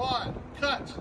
One, cut.